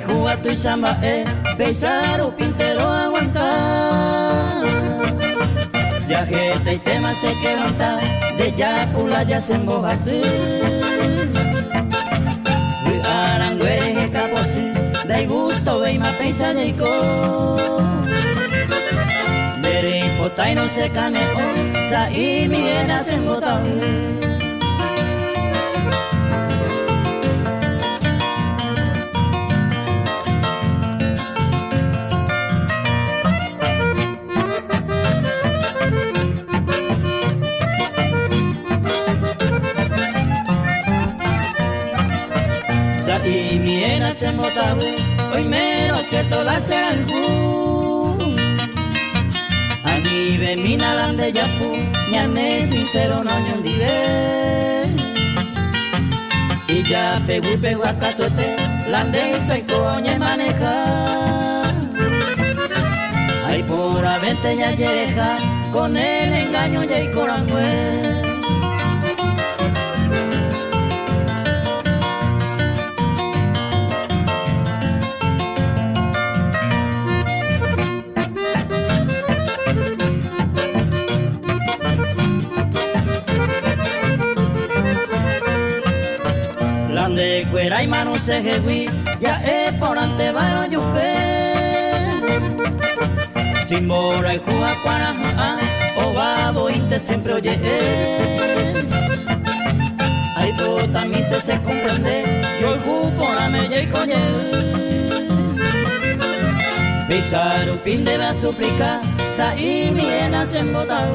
jugar tu samba eh, besar o pintero aguantar. Ya gente y tema se quebrantar, de ya pula ya se emboja así. Arangueje caposi, de gusto ve y ma pensa de Dere y no se caneo, sa y mi se y mi era se motabu, hoy lo cierto la serangu. Ani be mina lande yapu, ñane sincero no ñondive. Y ya pegu pegu acatote, lande se coñe maneja. Ay por avente ya llega, con el engaño ya y corangüe. De cuera y mano se ya es por ante varo yupe. Sin mora y juja para o babo y te siempre oye. Ay, tú también te se comprende, yo el ju por la mella y coñe. Pisar un pin de la suplica, sa y bien hacen botar.